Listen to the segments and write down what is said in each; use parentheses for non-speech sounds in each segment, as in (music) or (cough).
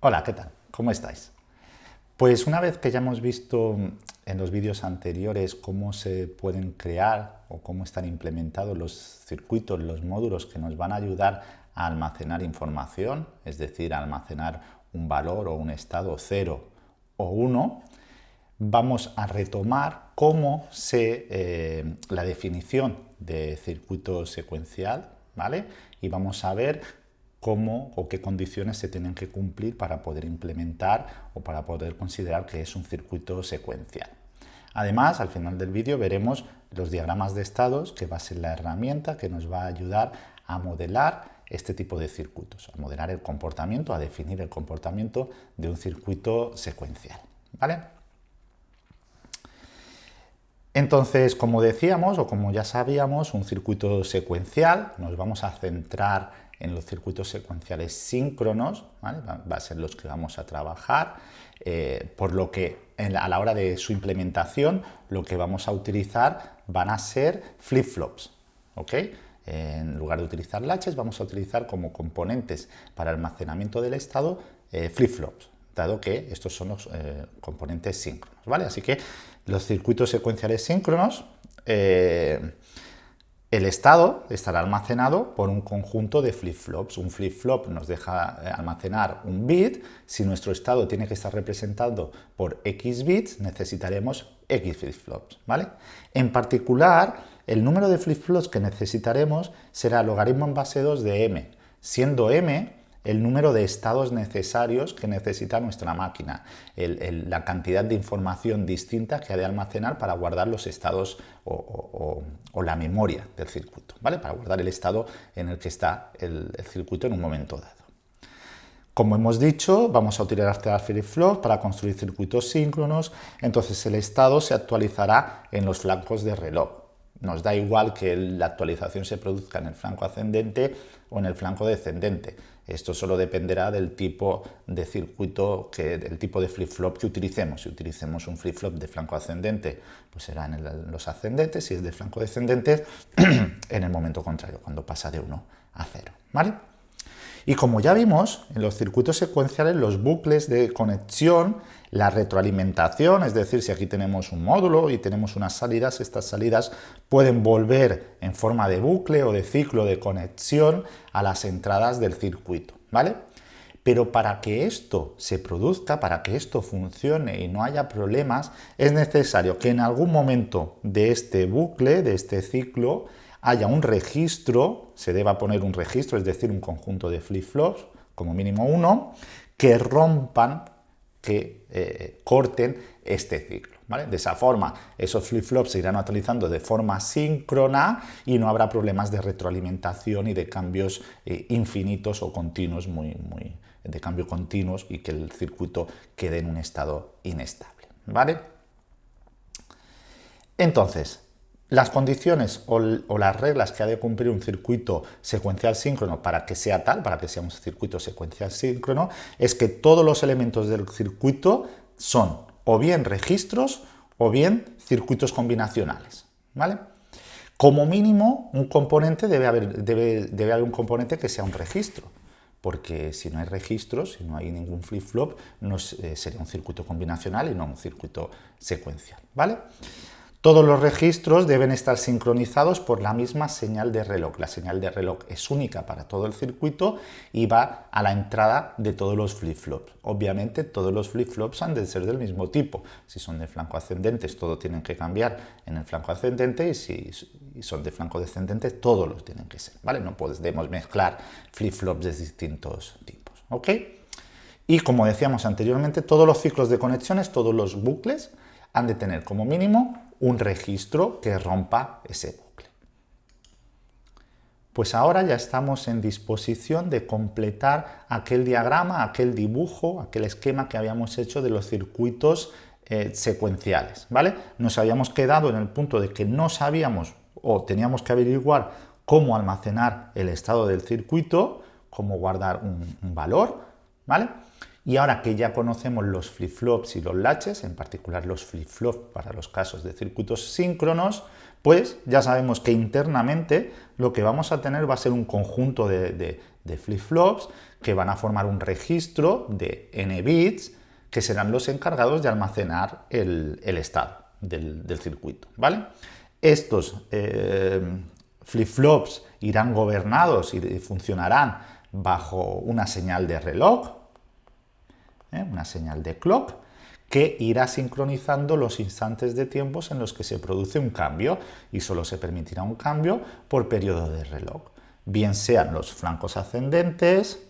Hola, ¿qué tal? ¿Cómo estáis? Pues una vez que ya hemos visto en los vídeos anteriores cómo se pueden crear o cómo están implementados los circuitos, los módulos que nos van a ayudar a almacenar información, es decir, a almacenar un valor o un estado 0 o 1, vamos a retomar cómo se, eh, la definición de circuito secuencial, ¿vale? Y vamos a ver cómo o qué condiciones se tienen que cumplir para poder implementar o para poder considerar que es un circuito secuencial. Además, al final del vídeo veremos los diagramas de estados, que va a ser la herramienta que nos va a ayudar a modelar este tipo de circuitos, a modelar el comportamiento, a definir el comportamiento de un circuito secuencial. ¿vale? Entonces, como decíamos, o como ya sabíamos, un circuito secuencial, nos vamos a centrar en los circuitos secuenciales síncronos, va, a ser los que vamos a trabajar, eh, por lo que a la hora de su implementación lo que vamos a utilizar van a ser flip-flops. En lugar de utilizar latches vamos a utilizar como componentes para almacenamiento del estado eh, flip-flops, dado que estos son los eh, componentes síncronos. ¿vale? Así que los circuitos secuenciales síncronos el estado estará almacenado por un conjunto de flip-flops. Un flip-flop nos deja eh, almacenar un bit. Si nuestro estado tiene que estar representado por x bits, necesitaremos x flip-flops. ¿vale? En particular, el número de flip-flops que necesitaremos será logaritmo en base 2 de m, siendo m el número de estados necesarios que necesita nuestra máquina, la cantidad de información distinta que ha de almacenar para guardar los estados o, la memoria del circuito, ¿vale? para guardar el estado en el que está el, circuito en un momento dado. Como hemos dicho, vamos a utilizar flip-flop para construir circuitos síncronos, entonces el estado se actualizará en los flancos de reloj. Nos da igual que la actualización se produzca en el flanco ascendente o en el flanco descendente. Esto solo dependerá del tipo de circuito, que, del tipo de flip-flop que utilicemos. Si utilicemos un flip-flop de flanco ascendente, pues será en, los ascendentes, si es de flanco descendente, (clears throat) en el momento contrario, cuando pasa de 1 a 0. ¿vale? Y como ya vimos, en los circuitos secuenciales los bucles de conexión, la retroalimentación, es decir, si aquí tenemos un módulo y tenemos unas salidas, estas salidas pueden volver en forma de bucle o de ciclo de conexión a las entradas del circuito, ¿vale? Pero para que esto se produzca, para que esto funcione y no haya problemas, es necesario que en algún momento de este bucle, de este ciclo, haya un registro, se deba poner un registro, es decir, un conjunto de flip-flops, como mínimo uno, que rompan, que eh, corten este ciclo. De esa forma, esos flip-flops se irán actualizando de forma síncrona y no habrá problemas de retroalimentación y de cambios eh, infinitos o continuos, muy, de cambio continuos y que el circuito quede en un estado inestable. ¿vale? Entonces, las condiciones o, las reglas que ha de cumplir un circuito secuencial síncrono para que sea tal, para que sea un circuito secuencial síncrono, es que todos los elementos del circuito son o bien registros o bien circuitos combinacionales. ¿vale? Como mínimo, un componente debe haber, debe, haber un componente que sea un registro, porque si no hay registros, si no hay ningún flip-flop, no eh, sería un circuito combinacional y no un circuito secuencial. ¿vale? Todos los registros deben estar sincronizados por la misma señal de reloj. La señal de reloj es única para todo el circuito y va a la entrada de todos los flip-flops. Obviamente todos los flip-flops han de ser del mismo tipo. Si son de flanco ascendente, todo tienen que cambiar en el flanco ascendente y si son de flanco descendente, todos los tienen que ser. ¿vale? No podemos mezclar flip-flops de distintos tipos. Y como decíamos anteriormente, todos los ciclos de conexiones, todos los bucles, han de tener como mínimo un registro que rompa ese bucle. Pues ahora ya estamos en disposición de completar aquel diagrama, aquel dibujo, aquel esquema que habíamos hecho de los circuitos eh, secuenciales. ¿vale? Nos habíamos quedado en el punto de que no sabíamos o teníamos que averiguar cómo almacenar el estado del circuito, cómo guardar un, un valor, ¿vale? Y ahora que ya conocemos los flip-flops y los latches, en particular los flip-flops para los casos de circuitos síncronos, pues ya sabemos que internamente lo que vamos a tener va a ser un conjunto de, flip-flops que van a formar un registro de n bits que serán los encargados de almacenar el, estado del, circuito. ¿vale? Estos eh, flip-flops irán gobernados y funcionarán bajo una señal de reloj, ¿eh? una señal de clock, que irá sincronizando los instantes de tiempos en los que se produce un cambio y solo se permitirá un cambio por periodo de reloj, bien sean los flancos ascendentes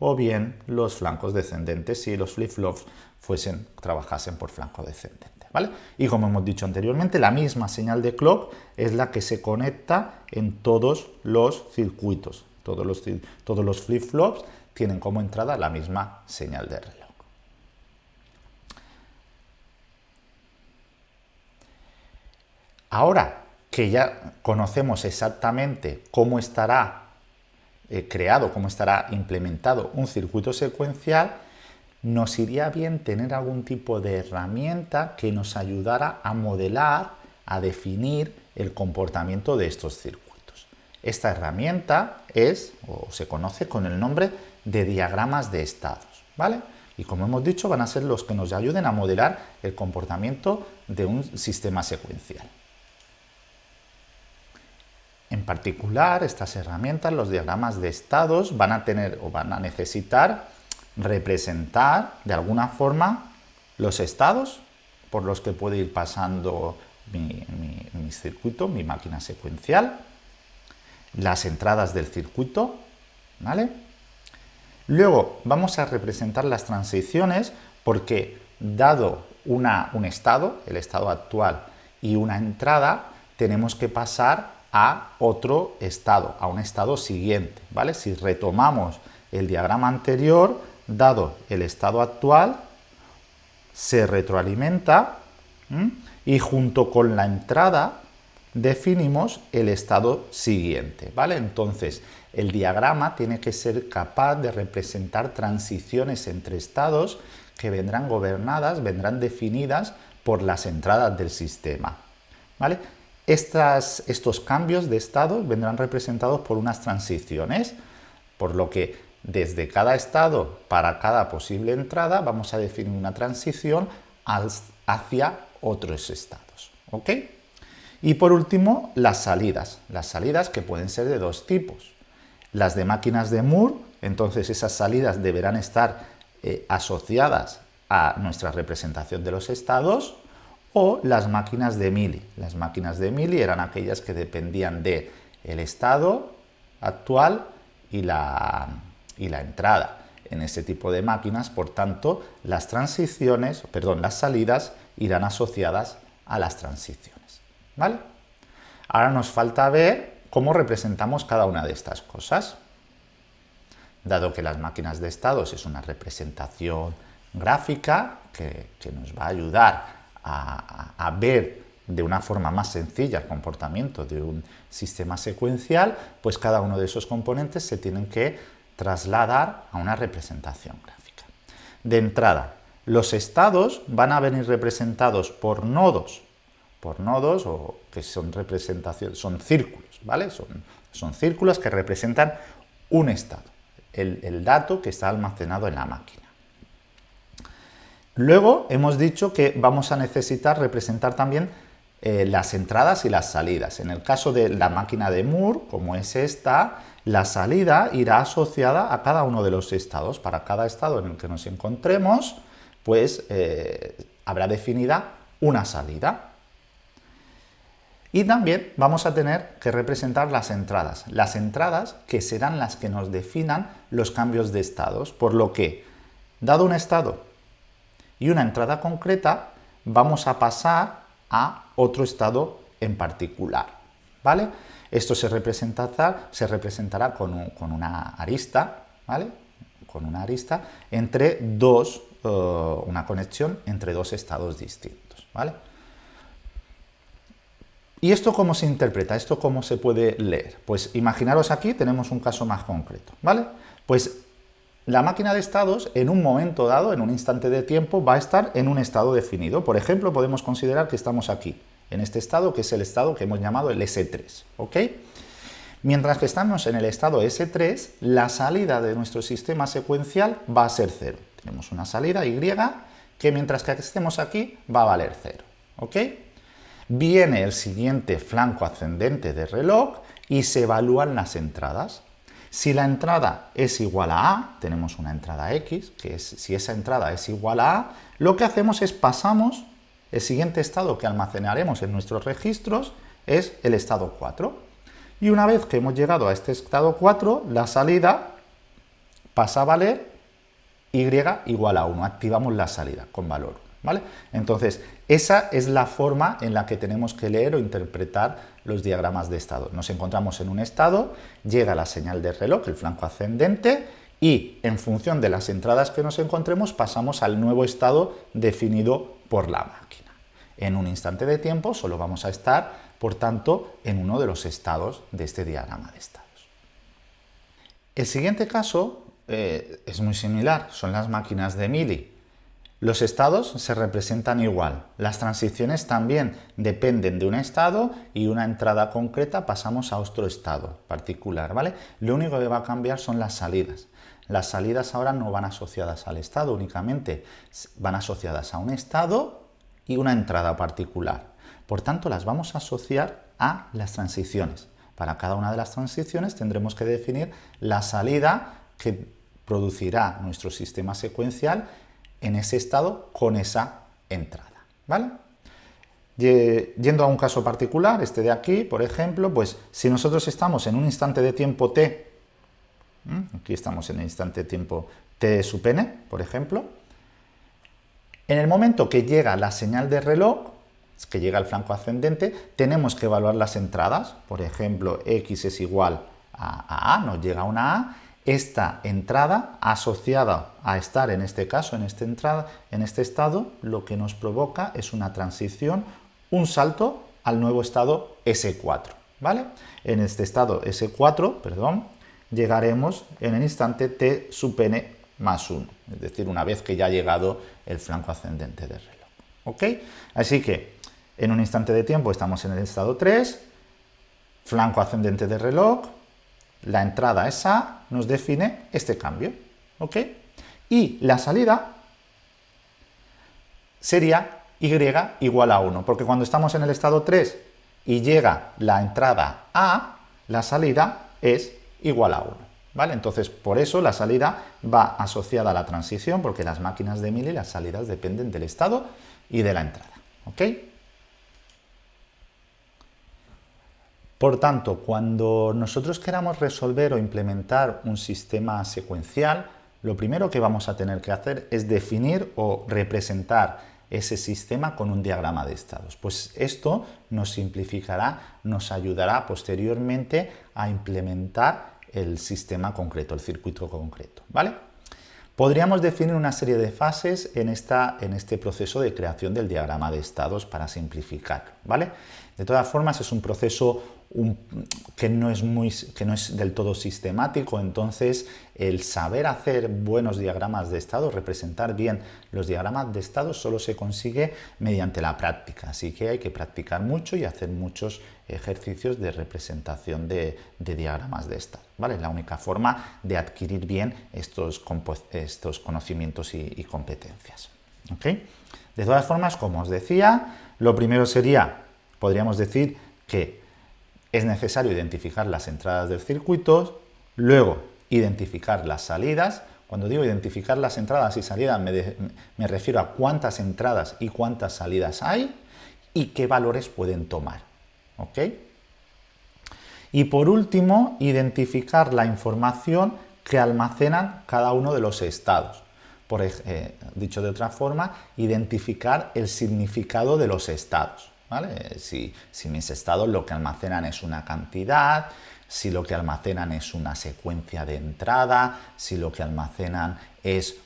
o bien los flancos descendentes si los flip-flops fuesen, trabajasen por flanco descendente. ¿Vale? Y como hemos dicho anteriormente, la misma señal de clock es la que se conecta en todos los circuitos. Todos los, todos los flip-flops tienen como entrada la misma señal de reloj. Ahora que ya conocemos exactamente cómo estará eh, creado, cómo estará implementado un circuito secuencial, nos iría bien tener algún tipo de herramienta que nos ayudara a modelar, a definir el comportamiento de estos circuitos. Esta herramienta es, o se conoce con el nombre de diagramas de estados, ¿vale? Y como hemos dicho, van a ser los que nos ayuden a modelar el comportamiento de un sistema secuencial. En particular, estas herramientas, los diagramas de estados, van a tener o van a necesitar representar de alguna forma los estados por los que puede ir pasando mi, circuito, mi máquina secuencial, las entradas del circuito, ¿vale? Luego vamos a representar las transiciones porque dado un estado, el estado actual, y una entrada, tenemos que pasar a otro estado, a un estado siguiente, ¿vale? Si retomamos el diagrama anterior, dado el estado actual, se retroalimenta y junto con la entrada definimos el estado siguiente, ¿vale? Entonces, el diagrama tiene que ser capaz de representar transiciones entre estados que vendrán gobernadas, vendrán definidas por las entradas del sistema, ¿vale? estos cambios de estado vendrán representados por unas transiciones, por lo que desde cada estado para cada posible entrada vamos a definir una transición hacia otros estados. Y por último, las salidas. Las salidas que pueden ser de dos tipos. Las de máquinas de Moore, entonces esas salidas deberán estar eh, asociadas a nuestra representación de los estados, o las máquinas de Mili. Las máquinas de Mili eran aquellas que dependían del el estado actual y la, y la entrada. En ese tipo de máquinas, por tanto, las transiciones, perdón, las salidas irán asociadas a las transiciones. ¿Vale? Ahora nos falta ver cómo representamos cada una de estas cosas. Dado que las máquinas de estados es una representación gráfica que, nos va a ayudar a, ver de una forma más sencilla el comportamiento de un sistema secuencial, pues cada uno de esos componentes se tienen que trasladar a una representación gráfica. De entrada, los estados van a venir representados por nodos, por nodos o que son representaciones, son círculos, Son, son círculos que representan un estado, el dato que está almacenado en la máquina. Luego hemos dicho que vamos a necesitar representar también eh, las entradas y las salidas. En el caso de la máquina de Moore, como es esta, la salida irá asociada a cada uno de los estados. Para cada estado en el que nos encontremos, pues eh, habrá definida una salida. Y también vamos a tener que representar las entradas. Las entradas que serán las que nos definan los cambios de estados. Por lo que, dado un estado y una entrada concreta, vamos a pasar a otro estado en particular. ¿vale? Esto se representará, se representará con, una arista, ¿vale? con una arista entre dos, eh, una conexión entre dos estados distintos. ¿vale? ¿Y esto cómo se interpreta? ¿Esto cómo se puede leer? Pues imaginaros aquí tenemos un caso más concreto, ¿vale? Pues la máquina de estados en un momento dado, en un instante de tiempo, va a estar en un estado definido. Por ejemplo, podemos considerar que estamos aquí, en este estado, que es el estado que hemos llamado el S3. ¿ok? Mientras que estamos en el estado S3, la salida de nuestro sistema secuencial va a ser 0. Tenemos una salida Y que mientras que estemos aquí va a valer 0. ¿ok? Viene el siguiente flanco ascendente de reloj y se evalúan las entradas. Si la entrada es igual a A, tenemos una entrada X, que es, si esa entrada es igual a A, lo que hacemos es pasamos, el siguiente estado que almacenaremos en nuestros registros es el estado 4. Y una vez que hemos llegado a este estado 4, la salida pasa a valer Y igual a 1. Activamos la salida con valor ¿vale? Entonces, esa es la forma en la que tenemos que leer o interpretar los diagramas de estado. Nos encontramos en un estado, llega la señal de reloj, el flanco ascendente, y en función de las entradas que nos encontremos pasamos al nuevo estado definido por la máquina. En un instante de tiempo solo vamos a estar, por tanto, en uno de los estados de este diagrama de estados. El siguiente caso eh, es muy similar, son las máquinas de Mili. Los estados se representan igual, las transiciones también dependen de un estado y una entrada concreta pasamos a otro estado particular, ¿vale? Lo único que va a cambiar son las salidas. Las salidas ahora no van asociadas al estado únicamente, van asociadas a un estado y una entrada particular. Por tanto, las vamos a asociar a las transiciones. Para cada una de las transiciones tendremos que definir la salida que producirá nuestro sistema secuencial en ese estado con esa entrada. ¿vale? Yendo a un caso particular, este de aquí, por ejemplo, pues si nosotros estamos en un instante de tiempo t, aquí estamos en el instante de tiempo t sub n, por ejemplo, en el momento que llega la señal de reloj, que llega el flanco ascendente, tenemos que evaluar las entradas, por ejemplo, x es igual a, a, nos llega una a, esta entrada asociada a estar en este caso, en, esta entrada, en este estado, lo que nos provoca es una transición, un salto al nuevo estado S4. ¿vale? En este estado S4, perdón, llegaremos en el instante t sub n más 1, es decir, una vez que ya ha llegado el flanco ascendente del reloj. ¿ok? Así que en un instante de tiempo estamos en el estado 3, flanco ascendente del reloj, la entrada es A, nos define este cambio. ¿ok? Y la salida sería y igual a 1, porque cuando estamos en el estado 3 y llega la entrada A, la salida es igual a 1. ¿Vale? Entonces, por eso la salida va asociada a la transición, porque las máquinas de Mili, las salidas dependen del estado y de la entrada. ¿ok? Por tanto, cuando nosotros queramos resolver o implementar un sistema secuencial, lo primero que vamos a tener que hacer es definir o representar ese sistema con un diagrama de estados. Pues esto nos simplificará, nos ayudará posteriormente a implementar el sistema concreto, el circuito concreto. ¿vale? Podríamos definir una serie de fases en, esta, en este proceso de creación del diagrama de estados para simplificar. ¿vale? De todas formas, es un proceso que, no es muy, que no es del todo sistemático, entonces el saber hacer buenos diagramas de estado, representar bien los diagramas de estado, solo se consigue mediante la práctica, así que hay que practicar mucho y hacer muchos ejercicios de representación de, diagramas de estado. ¿vale? Es la única forma de adquirir bien estos, estos conocimientos y, competencias. De todas formas, como os decía, lo primero sería, podríamos decir que es necesario identificar las entradas del circuito, luego identificar las salidas. Cuando digo identificar las entradas y salidas me, refiero a cuántas entradas y cuántas salidas hay y qué valores pueden tomar. ¿ok? Y por último, identificar la información que almacenan cada uno de los estados. Por, eh, dicho de otra forma, identificar el significado de los estados. Si, mis estados lo que almacenan es una cantidad, si lo que almacenan es una secuencia de entrada, si lo que almacenan es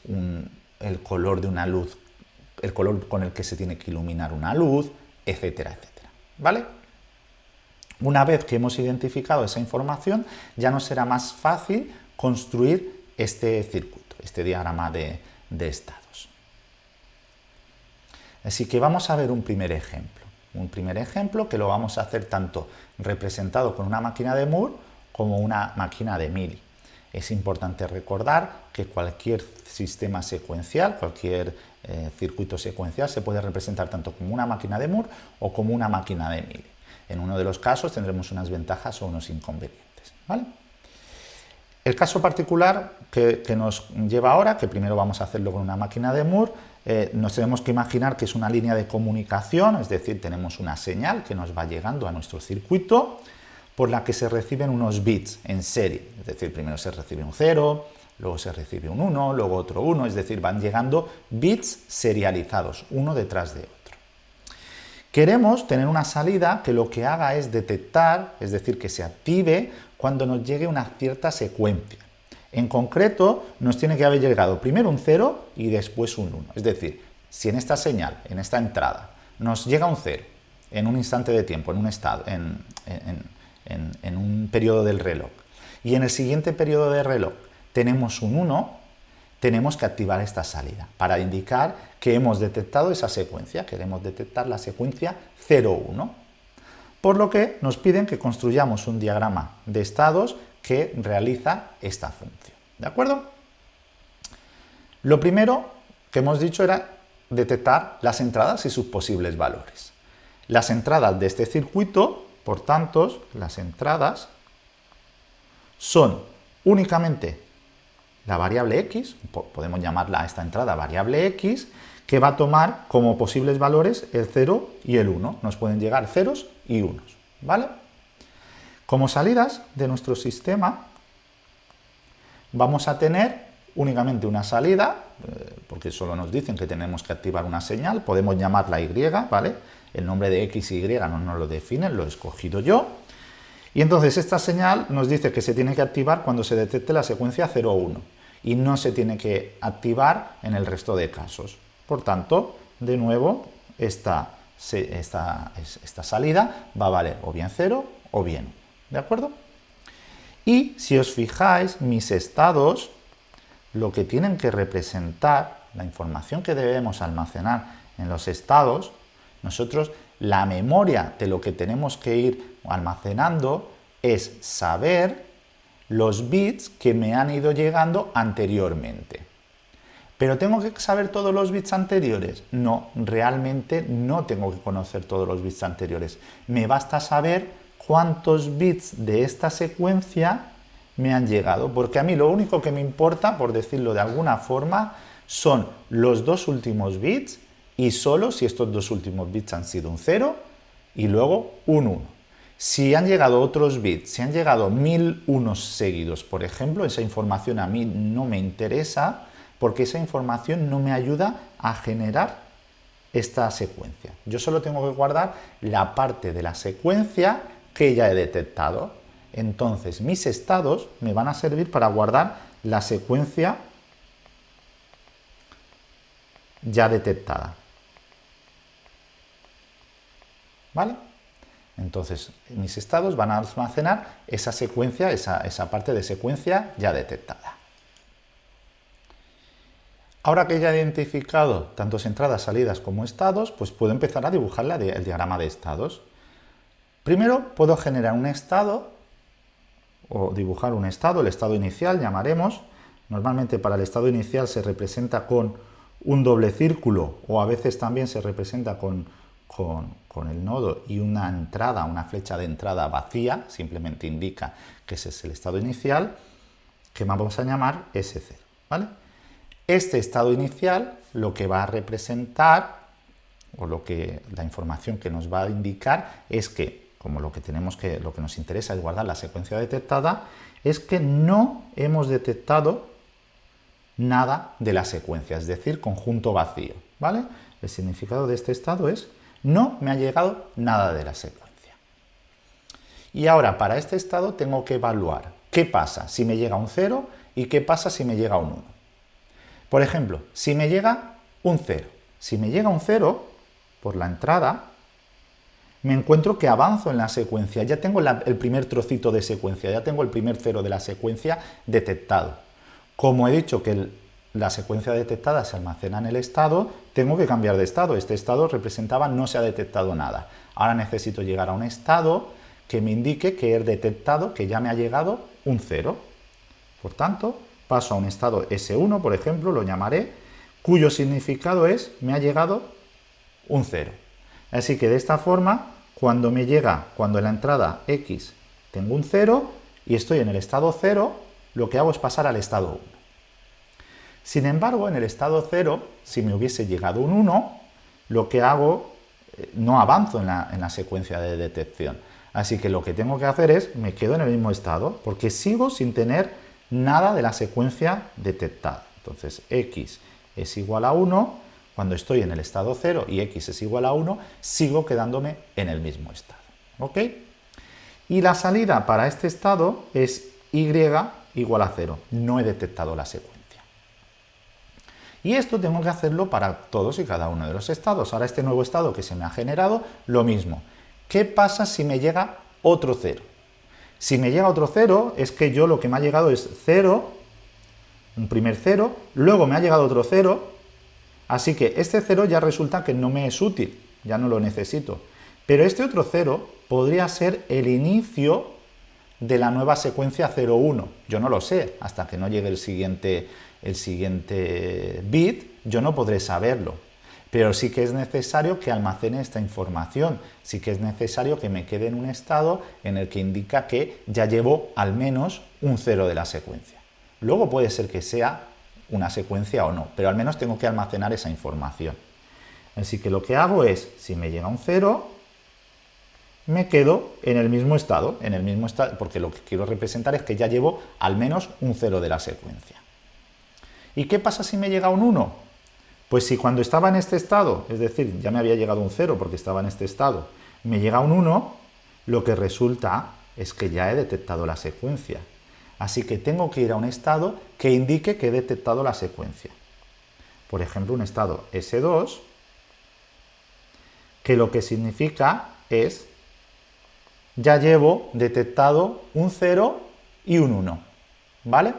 el color de una luz, el color con el que se tiene que iluminar una luz, etcétera, etcétera. ¿Vale? Una vez que hemos identificado esa información, ya nos será más fácil construir este circuito. este diagrama de estados. Así que vamos a ver un primer ejemplo. Un primer ejemplo que lo vamos a hacer tanto representado con una máquina de Moore como una máquina de Mili. Es importante recordar que cualquier sistema secuencial, cualquier eh, circuito secuencial se puede representar tanto como una máquina de Moore o como una máquina de Mili. En uno de los casos tendremos unas ventajas o unos inconvenientes. El caso particular que, nos lleva ahora, que primero vamos a hacerlo con una máquina de Moore, eh, nos tenemos que imaginar que es una línea de comunicación, es decir, tenemos una señal que nos va llegando a nuestro circuito por la que se reciben unos bits en serie, es decir, primero se recibe un 0, luego se recibe un 1, luego otro 1, es decir, van llegando bits serializados, uno detrás de otro. Queremos tener una salida que lo que haga es detectar, es decir, que se active cuando nos llegue una cierta secuencia. En concreto, nos tiene que haber llegado primero un 0 y después un 1. Es decir, si en esta señal, en esta entrada, nos llega un 0 en un instante de tiempo, en un estado, en, un periodo del reloj, y en el siguiente periodo de reloj tenemos un 1, tenemos que activar esta salida para indicar que hemos detectado esa secuencia, queremos detectar la secuencia 0,1. Por lo que nos piden que construyamos un diagrama de estados que realiza esta función. ¿De acuerdo? Lo primero que hemos dicho era detectar las entradas y sus posibles valores. Las entradas de este circuito por tanto, las entradas son únicamente la variable x, podemos llamarla esta entrada variable x, que va a tomar como posibles valores el 0 y el 1. Nos pueden llegar ceros y unos, ¿vale? Como salidas de nuestro sistema, vamos a tener únicamente una salida, eh, porque solo nos dicen que tenemos que activar una señal, podemos llamarla y, ¿vale? El nombre de X y Y no nos lo definen, lo he escogido yo. Y entonces esta señal nos dice que se tiene que activar cuando se detecte la secuencia 0 1 y no se tiene que activar en el resto de casos. Por tanto, de nuevo, esta, esta, esta salida va a valer o bien 0 o bien 1. ¿De acuerdo? Y si os fijáis, mis estados lo que tienen que representar, la información que debemos almacenar en los estados, nosotros la memoria de lo que tenemos que ir almacenando es saber los bits que me han ido llegando anteriormente. ¿Pero tengo que saber todos los bits anteriores? No, realmente no tengo que conocer todos los bits anteriores. Me basta saber cuántos bits de esta secuencia me han llegado, porque a mí lo único que me importa, por decirlo de alguna forma, son los dos últimos bits y solo si estos dos últimos bits han sido un 0 y luego un 1. Si han llegado otros bits, si han llegado mil unos seguidos, por ejemplo, esa información a mí no me interesa porque esa información no me ayuda a generar esta secuencia. Yo solo tengo que guardar la parte de la secuencia que ya he detectado. Entonces, mis estados me van a servir para guardar la secuencia ya detectada. ¿Vale? Entonces, mis estados van a almacenar esa secuencia, esa, parte de secuencia ya detectada. Ahora que ya he identificado tantos entradas, salidas como estados, pues puedo empezar a dibujar el diagrama de estados. Primero puedo generar un estado o dibujar un estado, el estado inicial llamaremos. Normalmente para el estado inicial se representa con un doble círculo o a veces también se representa con con, el nodo y una entrada, una flecha de entrada vacía, simplemente indica que ese es el estado inicial, que vamos a llamar S0. ¿vale? Este estado inicial lo que va a representar, o lo que, la información que nos va a indicar es que, como lo que, tenemos que, lo que nos interesa es guardar la secuencia detectada, es que no hemos detectado nada de la secuencia, es decir, conjunto vacío. ¿vale? El significado de este estado es no me ha llegado nada de la secuencia. Y ahora, para este estado tengo que evaluar qué pasa si me llega un 0 y qué pasa si me llega un 1. Por ejemplo, si me llega un 0. Si me llega un 0 por la entrada, me encuentro que avanzo en la secuencia. Ya tengo el primer trocito de secuencia, ya tengo el primer 0 de la secuencia detectado. Como he dicho que la secuencia detectada se almacena en el estado, tengo que cambiar de estado. Este estado representaba no se ha detectado nada. Ahora necesito llegar a un estado que me indique que he detectado que ya me ha llegado un 0. Por tanto, paso a un estado S1, por ejemplo, lo llamaré, cuyo significado es me ha llegado un 0. Así que de esta forma, cuando me llega, cuando en la entrada X tengo un 0 y estoy en el estado 0, lo que hago es pasar al estado 1. Sin embargo, en el estado 0, si me hubiese llegado un 1, lo que hago, eh, no avanzo en la, secuencia de detección. Así que lo que tengo que hacer es, me quedo en el mismo estado, porque sigo sin tener nada de la secuencia detectada. Entonces, x es igual a 1, cuando estoy en el estado 0 y x es igual a 1, sigo quedándome en el mismo estado. ¿Ok? Y la salida para este estado es y igual a 0. No he detectado la secuencia. Y esto tengo que hacerlo para todos y cada uno de los estados. Ahora este nuevo estado que se me ha generado, lo mismo. ¿Qué pasa si me llega otro 0? Si me llega otro 0, es que yo lo que me ha llegado es 0, un primer 0, luego me ha llegado otro 0, así que este 0 ya resulta que no me es útil, ya no lo necesito. Pero este otro 0 podría ser el inicio de la nueva secuencia 0,1. Yo no lo sé, hasta que no llegue el siguiente, el siguiente bit, yo no podré saberlo. Pero sí que es necesario que almacene esta información, sí que es necesario que me quede en un estado en el que indica que ya llevo al menos un 0 de la secuencia. Luego puede ser que sea una secuencia o no, pero al menos tengo que almacenar esa información. Así que lo que hago es, si me llega un 0, me quedo en el mismo estado, en el mismo estado, porque lo que quiero representar es que ya llevo al menos un 0 de la secuencia. ¿Y qué pasa si me llega un 1? Pues si cuando estaba en este estado, es decir, ya me había llegado un 0 porque estaba en este estado, me llega un 1, lo que resulta es que ya he detectado la secuencia. Así que tengo que ir a un estado que indique que he detectado la secuencia. Por ejemplo, un estado S2, que lo que significa es ya llevo detectado un 0 y un 1, ¿vale?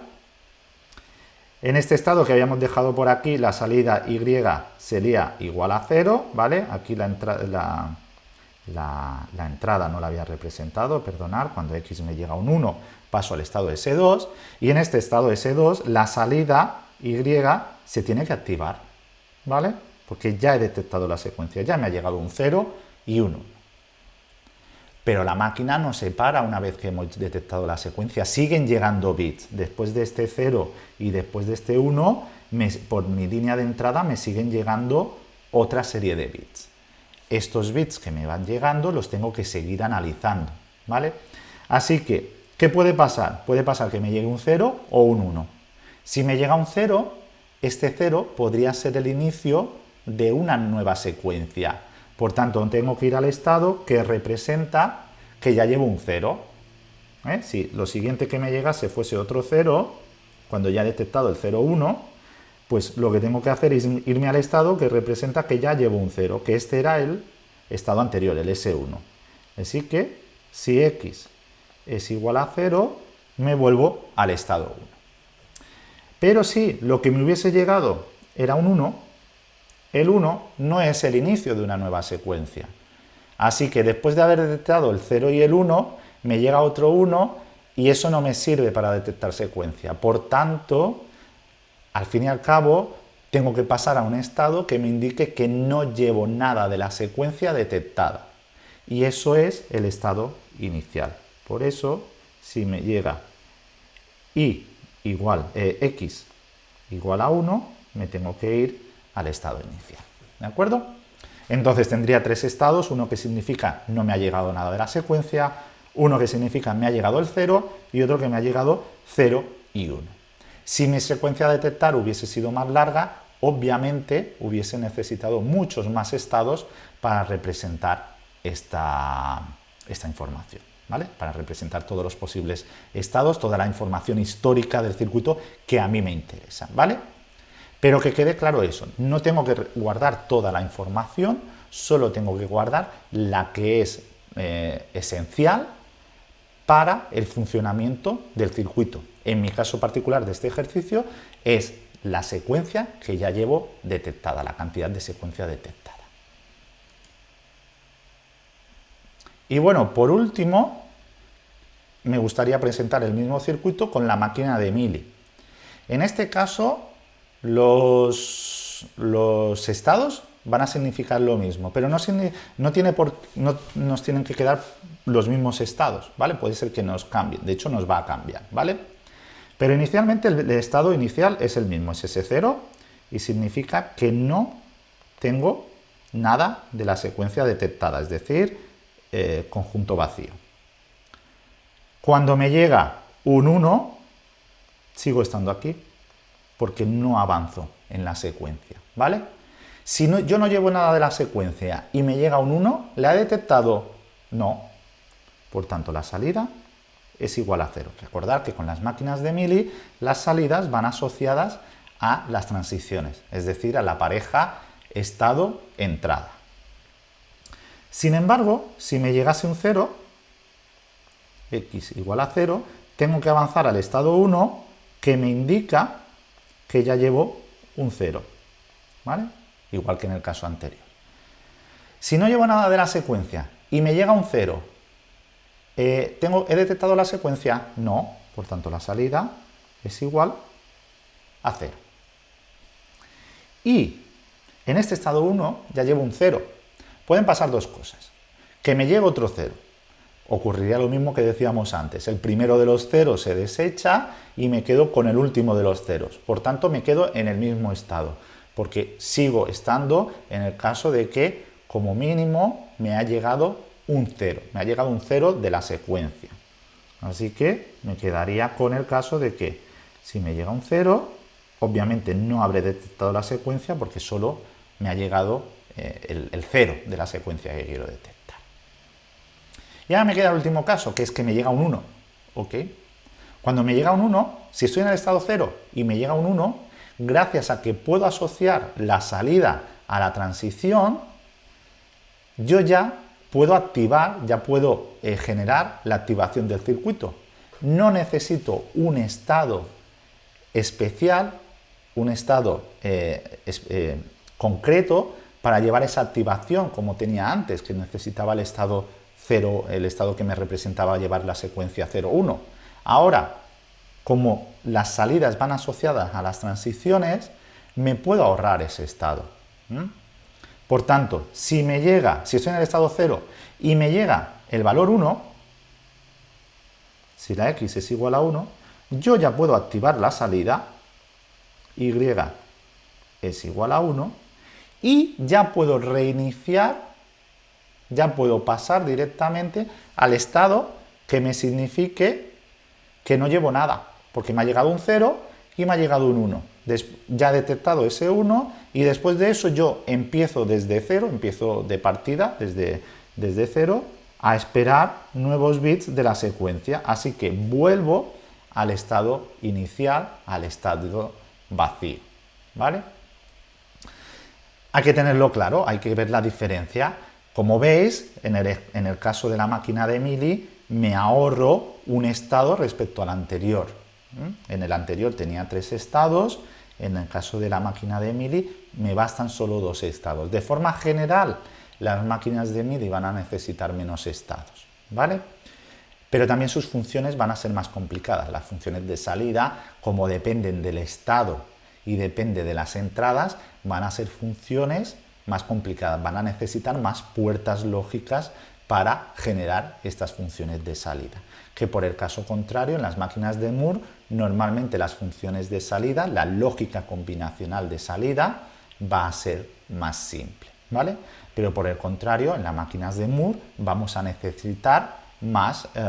En este estado que habíamos dejado por aquí, la salida y sería igual a 0, ¿vale? Aquí la, la, la, entrada no la había representado, perdonar, cuando x me llega un 1 paso al estado S2, y en este estado S2 la salida y se tiene que activar, ¿vale? Porque ya he detectado la secuencia, ya me ha llegado un 0 y un 1 pero la máquina no se para una vez que hemos detectado la secuencia, siguen llegando bits. Después de este 0 y después de este 1, por mi línea de entrada me siguen llegando otra serie de bits. Estos bits que me van llegando los tengo que seguir analizando, ¿vale? Así que, ¿qué puede pasar? Puede pasar que me llegue un 0 o un 1. Si me llega un 0, este 0 podría ser el inicio de una nueva secuencia, por tanto, tengo que ir al estado que representa que ya llevo un 0. ¿eh? Si lo siguiente que me llegase fuese otro 0, cuando ya he detectado el 0, 1, pues lo que tengo que hacer es irme al estado que representa que ya llevo un 0, que este era el estado anterior, el S1. Así que, si x es igual a 0, me vuelvo al estado 1. Pero si lo que me hubiese llegado era un 1, el 1 no es el inicio de una nueva secuencia. Así que después de haber detectado el 0 y el 1, me llega otro 1 y eso no me sirve para detectar secuencia. Por tanto, al fin y al cabo, tengo que pasar a un estado que me indique que no llevo nada de la secuencia detectada. Y eso es el estado inicial. Por eso, si me llega y igual, eh, x igual a 1, me tengo que ir al estado inicial. ¿De acuerdo? Entonces tendría tres estados, uno que significa no me ha llegado nada de la secuencia, uno que significa me ha llegado el 0 y otro que me ha llegado 0 y 1. Si mi secuencia a detectar hubiese sido más larga, obviamente hubiese necesitado muchos más estados para representar esta, esta información. ¿Vale? Para representar todos los posibles estados, toda la información histórica del circuito que a mí me interesa. ¿Vale? Pero que quede claro eso, no tengo que guardar toda la información, solo tengo que guardar la que es eh, esencial para el funcionamiento del circuito. En mi caso particular de este ejercicio es la secuencia que ya llevo detectada, la cantidad de secuencia detectada. Y bueno, por último, me gustaría presentar el mismo circuito con la máquina de Mili. En este caso, los, los estados van a significar lo mismo, pero no, no, tiene por, no nos tienen que quedar los mismos estados, ¿vale? Puede ser que nos cambien, de hecho nos va a cambiar, ¿vale? Pero inicialmente el, estado inicial es el mismo, es ese 0 y significa que no tengo nada de la secuencia detectada, es decir, eh, conjunto vacío. Cuando me llega un 1, sigo estando aquí, porque no avanzo en la secuencia, ¿vale? Si yo no llevo nada de la secuencia y me llega un 1, ¿le ha detectado? No. Por tanto, la salida es igual a 0. Recordad que con las máquinas de Mili las salidas van asociadas a las transiciones, es decir, a la pareja estado-entrada. Sin embargo, si me llegase un 0, x igual a 0, tengo que avanzar al estado 1 que me indica que ya llevo un 0. ¿Vale? Igual que en el caso anterior. Si no llevo nada de la secuencia y me llega un 0, eh, ¿tengo, ¿he detectado la secuencia? No, por tanto la salida es igual a 0. Y en este estado 1 ya llevo un 0. Pueden pasar dos cosas. Que me llegue otro 0 ocurriría lo mismo que decíamos antes. El primero de los ceros se desecha y me quedo con el último de los ceros. Por tanto, me quedo en el mismo estado, porque sigo estando en el caso de que, como mínimo, me ha llegado un cero. Me ha llegado un cero de la secuencia. Así que me quedaría con el caso de que si me llega un cero, obviamente no habré detectado la secuencia porque solo me ha llegado eh, el, el cero de la secuencia que quiero detectar. Y ahora me queda el último caso, que es que me llega un 1. ¿Ok? Cuando me llega un 1, si estoy en el estado 0 y me llega un 1, gracias a que puedo asociar la salida a la transición, yo ya puedo activar, ya puedo eh, generar la activación del circuito. No necesito un estado especial, un estado eh, eh, concreto para llevar esa activación como tenía antes, que necesitaba el estado el estado que me representaba llevar la secuencia 0, 1. Ahora, como las salidas van asociadas a las transiciones, me puedo ahorrar ese estado. Por tanto, si me llega, si estoy en el estado 0 y me llega el valor 1, si la x es igual a 1, yo ya puedo activar la salida, y es igual a 1, y ya puedo reiniciar ya puedo pasar directamente al estado que me signifique que no llevo nada, porque me ha llegado un 0 y me ha llegado un 1. Ya detectado ese 1 y después de eso yo empiezo desde 0, empiezo de partida desde, desde 0 a esperar nuevos bits de la secuencia. Así que vuelvo al estado inicial, al estado vacío. ¿Vale? Hay que tenerlo claro, hay que ver la diferencia como veis, en el, caso de la máquina de Mili, me ahorro un estado respecto al anterior. En el anterior tenía tres estados, en el caso de la máquina de Mili me bastan solo dos estados. De forma general, las máquinas de Mili van a necesitar menos estados, ¿vale? Pero también sus funciones van a ser más complicadas. Las funciones de salida, como dependen del estado y depende de las entradas, van a ser funciones más complicadas, van a necesitar más puertas lógicas para generar estas funciones de salida. Que por el caso contrario, en las máquinas de Moore, normalmente las funciones de salida, la lógica combinacional de salida, va a ser más simple, ¿vale? Pero por el contrario, en las máquinas de Moore vamos a necesitar más, eh,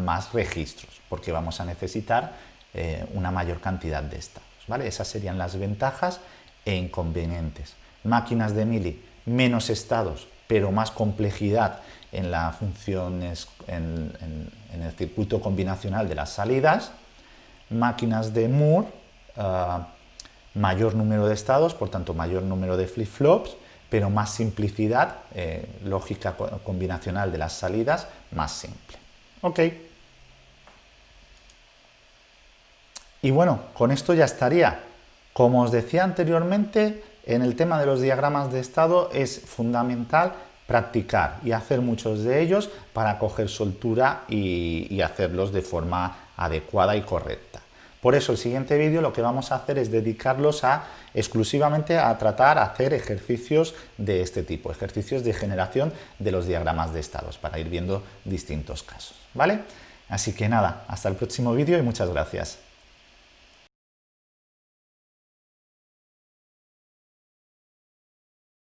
más registros, porque vamos a necesitar eh, una mayor cantidad de estados, ¿vale? Esas serían las ventajas e inconvenientes máquinas de Mili, menos estados, pero más complejidad en, las funciones, en, el circuito combinacional de las salidas, máquinas de Moore, ah, mayor número de estados, por tanto mayor número de flip-flops, pero más simplicidad, eh, lógica combinacional de las salidas, más simple. Ok. Y bueno, con esto ya estaría. Como os decía anteriormente, en el tema de los diagramas de estado es fundamental practicar y hacer muchos de ellos para coger soltura y, y hacerlos de forma adecuada y correcta. Por eso el siguiente vídeo lo que vamos a hacer es dedicarlos a exclusivamente a tratar, a hacer ejercicios de este tipo, ejercicios de generación de los diagramas de estados, para ir viendo distintos casos, ¿vale? Así que nada, hasta el próximo vídeo y muchas gracias.